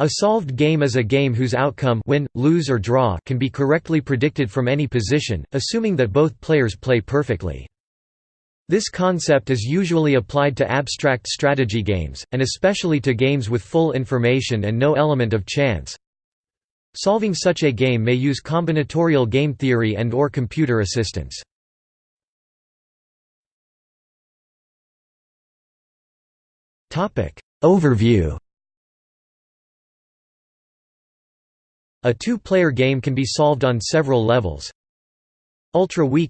A solved game is a game whose outcome win, lose or draw can be correctly predicted from any position, assuming that both players play perfectly. This concept is usually applied to abstract strategy games, and especially to games with full information and no element of chance. Solving such a game may use combinatorial game theory and or computer assistance. Overview A two-player game can be solved on several levels. Ultra weak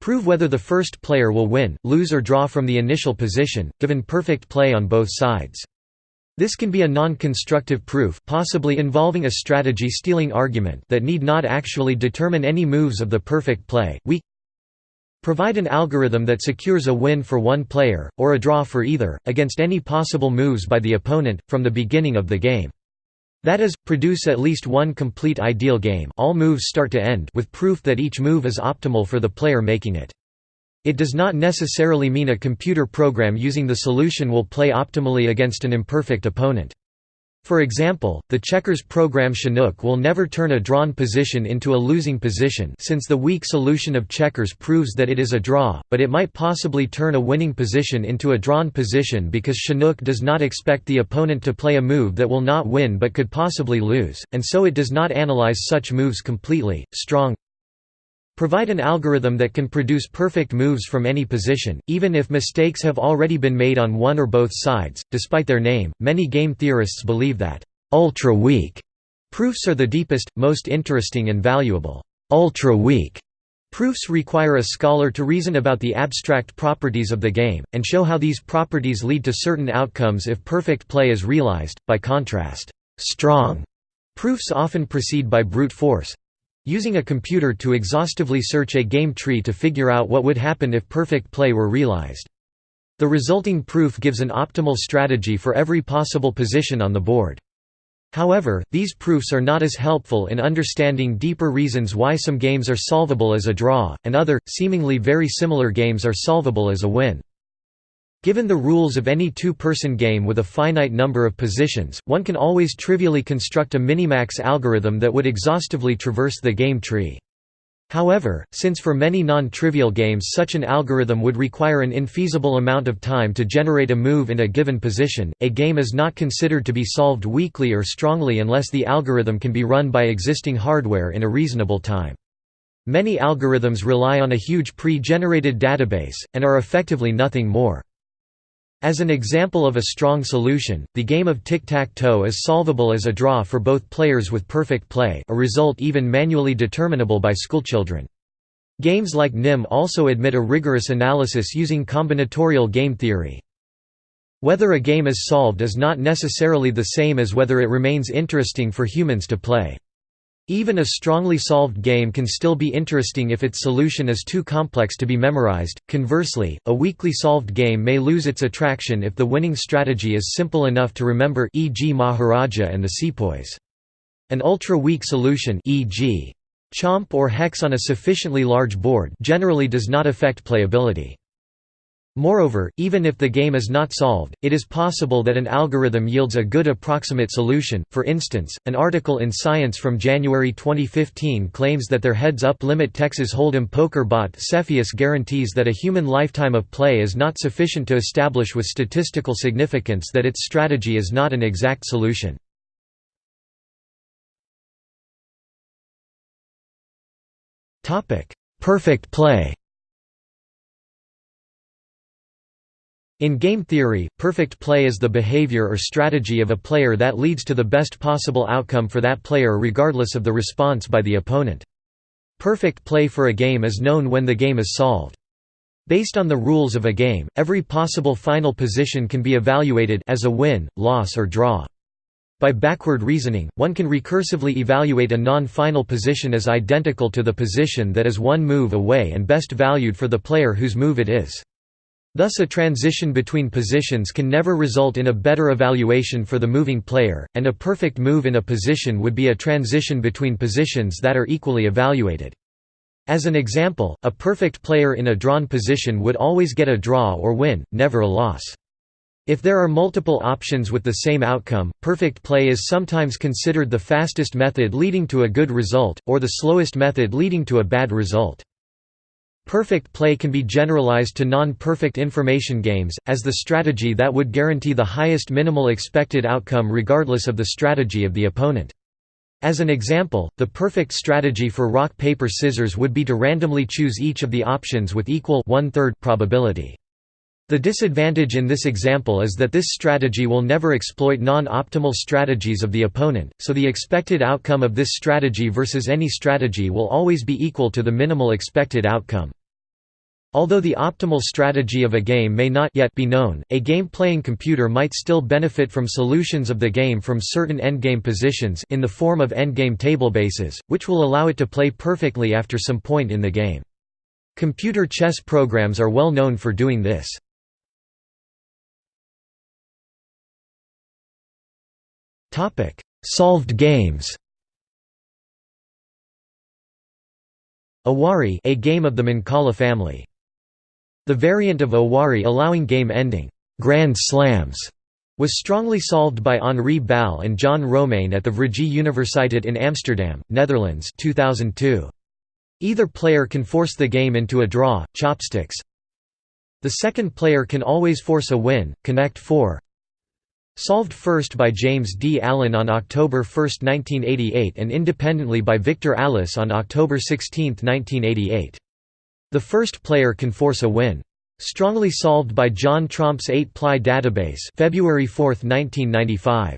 Prove whether the first player will win, lose or draw from the initial position, given perfect play on both sides. This can be a non-constructive proof possibly involving a strategy-stealing argument that need not actually determine any moves of the perfect play. Weak Provide an algorithm that secures a win for one player, or a draw for either, against any possible moves by the opponent, from the beginning of the game. That is, produce at least one complete ideal game all moves start to end with proof that each move is optimal for the player making it. It does not necessarily mean a computer program using the solution will play optimally against an imperfect opponent. For example, the checkers program Chinook will never turn a drawn position into a losing position since the weak solution of checkers proves that it is a draw, but it might possibly turn a winning position into a drawn position because Chinook does not expect the opponent to play a move that will not win but could possibly lose, and so it does not analyze such moves completely. Strong Provide an algorithm that can produce perfect moves from any position, even if mistakes have already been made on one or both sides. Despite their name, many game theorists believe that ultra-weak proofs are the deepest, most interesting and valuable. Ultra-weak proofs require a scholar to reason about the abstract properties of the game, and show how these properties lead to certain outcomes if perfect play is realized. By contrast, strong proofs often proceed by brute force, Using a computer to exhaustively search a game tree to figure out what would happen if perfect play were realized. The resulting proof gives an optimal strategy for every possible position on the board. However, these proofs are not as helpful in understanding deeper reasons why some games are solvable as a draw, and other, seemingly very similar games are solvable as a win. Given the rules of any two-person game with a finite number of positions, one can always trivially construct a minimax algorithm that would exhaustively traverse the game tree. However, since for many non-trivial games such an algorithm would require an infeasible amount of time to generate a move in a given position, a game is not considered to be solved weakly or strongly unless the algorithm can be run by existing hardware in a reasonable time. Many algorithms rely on a huge pre-generated database, and are effectively nothing more. As an example of a strong solution, the game of tic-tac-toe is solvable as a draw for both players with perfect play a result even manually determinable by schoolchildren. Games like NIM also admit a rigorous analysis using combinatorial game theory. Whether a game is solved is not necessarily the same as whether it remains interesting for humans to play. Even a strongly solved game can still be interesting if its solution is too complex to be memorized. Conversely, a weakly solved game may lose its attraction if the winning strategy is simple enough to remember e.g. Maharaja and the sepoys. An ultra-weak solution e.g. Chomp or Hex on a sufficiently large board generally does not affect playability. Moreover, even if the game is not solved, it is possible that an algorithm yields a good approximate solution. For instance, an article in Science from January 2015 claims that their heads-up limit Texas Hold'em poker bot Cepheus guarantees that a human lifetime of play is not sufficient to establish with statistical significance that its strategy is not an exact solution. Perfect play In game theory, perfect play is the behavior or strategy of a player that leads to the best possible outcome for that player regardless of the response by the opponent. Perfect play for a game is known when the game is solved. Based on the rules of a game, every possible final position can be evaluated as a win, loss or draw. By backward reasoning, one can recursively evaluate a non-final position as identical to the position that is one move away and best valued for the player whose move it is. Thus a transition between positions can never result in a better evaluation for the moving player, and a perfect move in a position would be a transition between positions that are equally evaluated. As an example, a perfect player in a drawn position would always get a draw or win, never a loss. If there are multiple options with the same outcome, perfect play is sometimes considered the fastest method leading to a good result, or the slowest method leading to a bad result. Perfect play can be generalized to non-perfect information games, as the strategy that would guarantee the highest minimal expected outcome regardless of the strategy of the opponent. As an example, the perfect strategy for rock paper scissors would be to randomly choose each of the options with equal probability. The disadvantage in this example is that this strategy will never exploit non-optimal strategies of the opponent, so the expected outcome of this strategy versus any strategy will always be equal to the minimal expected outcome. Although the optimal strategy of a game may not yet be known, a game-playing computer might still benefit from solutions of the game from certain endgame positions in the form of endgame tablebases, which will allow it to play perfectly after some point in the game. Computer chess programs are well known for doing this. Topic: Solved games. Awari, a game of the Mancala family. The variant of Awari allowing game ending grand slams was strongly solved by Henri Bal and John Romein at the Vrije Universiteit in Amsterdam, Netherlands 2002. Either player can force the game into a draw, chopsticks. The second player can always force a win, connect 4. Solved first by James D. Allen on October 1, 1988 and independently by Victor Allis on October 16, 1988. The first player can force a win. Strongly solved by John Tromp's 8-ply database February 4, 1995.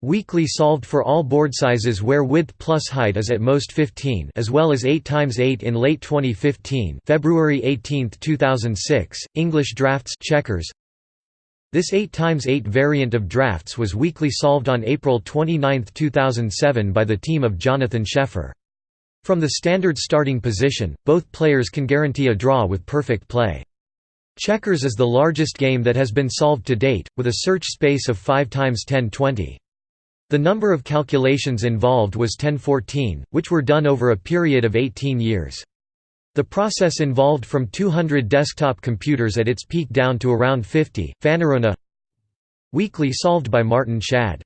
Weakly solved for all board sizes where width plus height is at most 15 as well as 8x8 in late 2015 February 18, 2006, English draughts checkers this 8x8 variant of draughts was weakly solved on April 29, 2007 by the team of Jonathan Schaeffer. From the standard starting position, both players can guarantee a draw with perfect play. Checkers is the largest game that has been solved to date, with a search space of 5 x 1020. The number of calculations involved was 1014, which were done over a period of 18 years. The process involved from 200 desktop computers at its peak down to around 50. Fanorona Weakly solved by Maarten Schadd.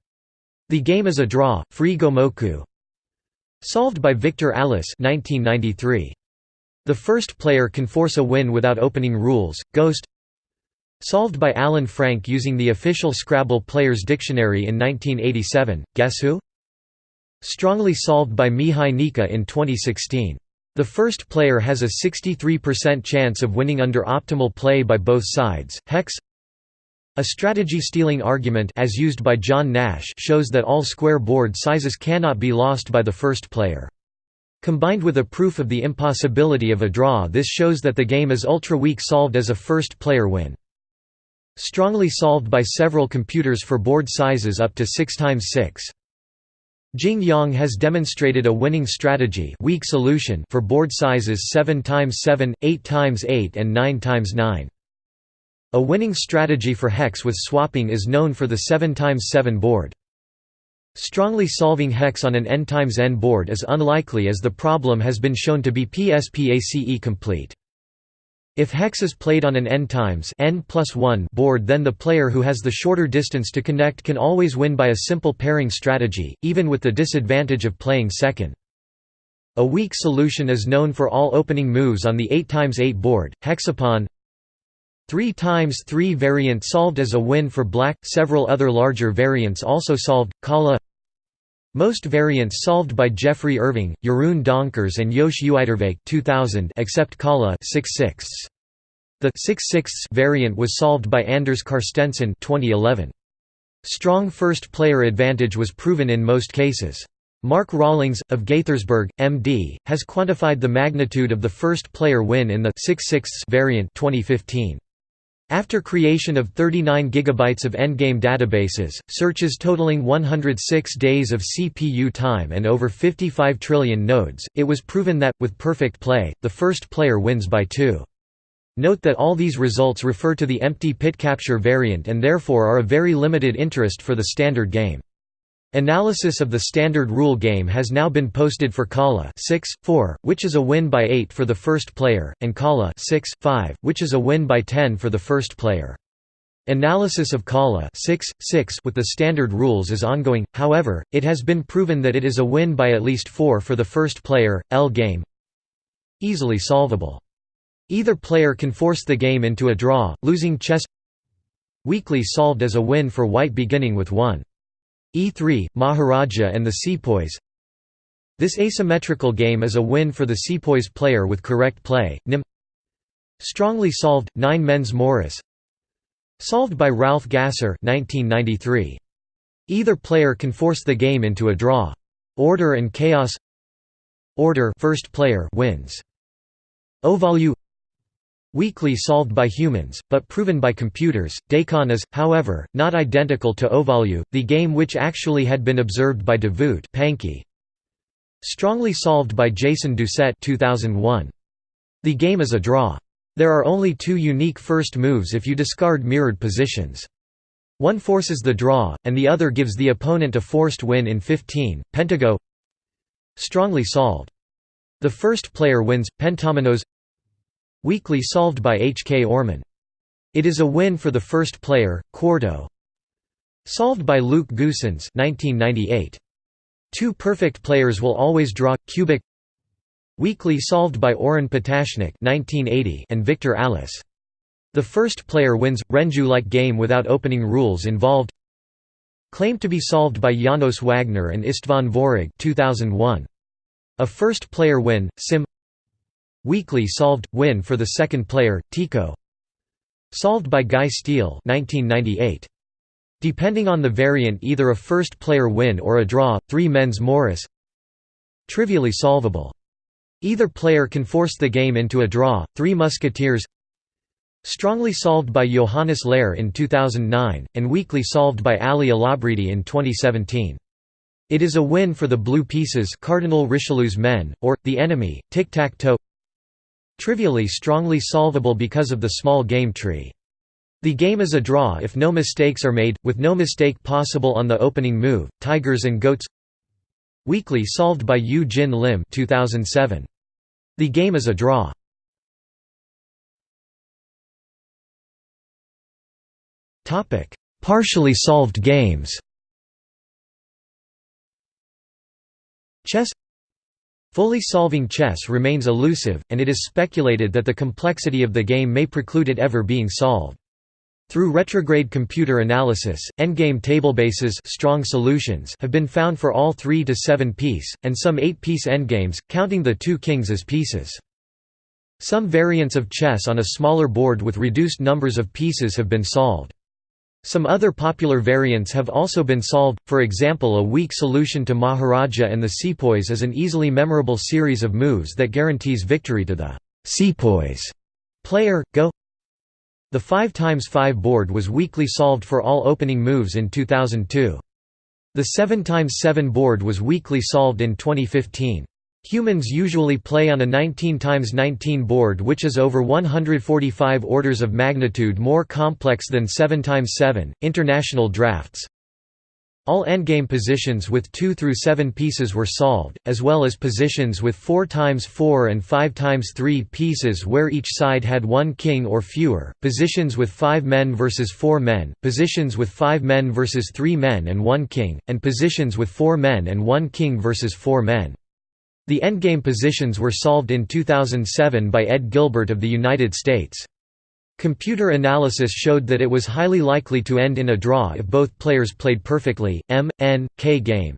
The game is a draw, free Gomoku. Solved by Victor Allis 1993. The first player can force a win without opening rules. Ghost Solved by Alan Frank using the official Scrabble Player's Dictionary in 1987. Guess who? Strongly solved by Mihai Nica in 2016. The first player has a 63% chance of winning under optimal play by both sides. Hex a strategy-stealing argument as used by John Nash shows that all square board sizes cannot be lost by the first player. Combined with a proof of the impossibility of a draw this shows that the game is ultra-weak solved as a first-player win. Strongly solved by several computers for board sizes up to 6 x 6. Jing Yang has demonstrated a winning strategy weak solution for board sizes 7 x 7, 8 x 8 and 9 x 9. A winning strategy for hex with swapping is known for the 7 x 7 board. Strongly solving hex on an n x n board is unlikely as the problem has been shown to be PSPACE complete. If hex is played on an n times n plus 1 board then the player who has the shorter distance to connect can always win by a simple pairing strategy, even with the disadvantage of playing second. A weak solution is known for all opening moves on the 8x8 board, Hexapawn 3 times 3 variant solved as a win for black, several other larger variants also solved, Kalah most variants solved by Geoffrey Irving, Jeroen Donkers and Jos Uiterwijk 2000 except Kalah 6 6 The 6 6 variant was solved by Anders Carstensen 2011. Strong first-player advantage was proven in most cases. Mark Rawlings, of Gaithersburg, MD, has quantified the magnitude of the first-player win in the 6 6 variant 2015. After creation of 39 GB of endgame databases, searches totaling 106 days of CPU time and over 55 trillion nodes, it was proven that, with perfect play, the first player wins by 2. Note that all these results refer to the empty pit capture variant and therefore are of very limited interest for the standard game. Analysis of the standard rule game has now been posted for Kalah 6, 4, which is a win by 8 for the first player, and Kalah 6, 5, which is a win by 10 for the first player. Analysis of Kalah 6, 6 with the standard rules is ongoing, however, it has been proven that it is a win by at least 4 for the first player, L game Easily solvable. Either player can force the game into a draw, losing chess Weakly solved as a win for white beginning with 1. E3, Maharaja and the sepoys This asymmetrical game is a win for the sepoys player with correct play, Nim Strongly solved, 9 men's Morris Solved by Ralph Gasser 1993. Either player can force the game into a draw. Order and chaos Order first player wins. Ovalu Weakly solved by humans, but proven by computers, Dakon is, however, not identical to Ovalu, the game which actually had been observed by Pangki. Strongly solved by Jason Doucette 2001. The game is a draw. There are only two unique first moves if you discard mirrored positions. One forces the draw, and the other gives the opponent a forced win in 15. Pentago Strongly solved. The first player wins, Pentominoes Weakly solved by H. K. Orman. It is a win for the first player, Quarto Solved by Luc Goossens 1998. Two perfect players will always draw, Qubic Weakly solved by Oren Patashnik and Victor Allis. The first player wins, Renju-like game without opening rules involved Claimed to be solved by Janos Wagner and Istvan Virág 2001. A first player win, Sim Weakly solved, win for the second player, Teeko Solved by Guy Steele 1998. Depending on the variant either a first player win or a draw, three men's Morris Trivially solvable Either player can force the game into a draw. Three Musketeers Strongly solved by Johannes Laire in 2009, and weakly solved by Ali Elabridi in 2017. It is a win for the blue pieces Cardinal Richelieu's men, or, the enemy, tic-tac-toe Trivially strongly solvable because of the small game tree. The game is a draw if no mistakes are made, with no mistake possible on the opening move. Tigers and Goats Weakly solved by Yew Jin Lim 2007. The game is a draw. Partially solved games. Chess Fully solving chess remains elusive, and it is speculated that the complexity of the game may preclude it ever being solved. Through retrograde computer analysis, endgame tablebases strong solutions have been found for all 3 to 7 piece, and some 8-piece endgames, counting the two kings as pieces. Some variants of chess on a smaller board with reduced numbers of pieces have been solved. Some other popular variants have also been solved, for example a weak solution to Maharaja and the Sepoys is an easily memorable series of moves that guarantees victory to the Sepoys player, Go the 5x5 board was weakly solved for all opening moves in 2002. The 7x7 board was weakly solved in 2015. Humans usually play on a 19x19 board which is over 145 orders of magnitude more complex than 7x7. International draughts all endgame positions with 2 through 7 pieces were solved, as well as positions with 4 times 4 and 5 times 3 pieces where each side had one king or fewer, positions with 5 men versus 4 men, positions with 5 men versus 3 men and 1 king, and positions with 4 men and 1 king versus 4 men. The endgame positions were solved in 2007 by Ed Gilbert of the United States. Computer analysis showed that it was highly likely to end in a draw if both players played perfectly. M, N, K game.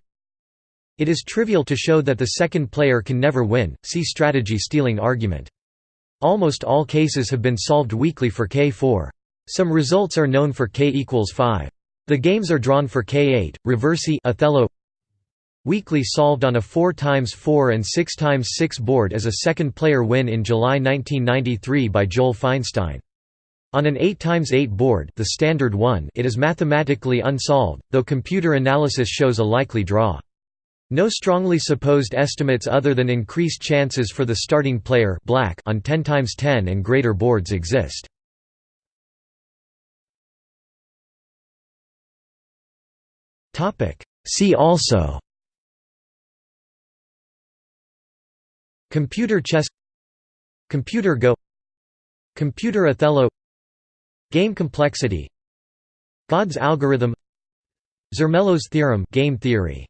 It is trivial to show that the second player can never win. See strategy stealing argument. Almost all cases have been solved weakly for K4. Some results are known for K equals 5. The games are drawn for K8, Reversi Othello Weakly solved on a 4x4 and 6x6 board as a second player win in July 1993 by Joel Feinstein. On an 8x8 board the standard one it is mathematically unsolved, though computer analysis shows a likely draw. No strongly supposed estimates other than increased chances for the starting player black on 10x10 and greater boards exist. See also Computer chess Computer Go Computer Othello Game complexity God's algorithm Zermelo's theorem game theory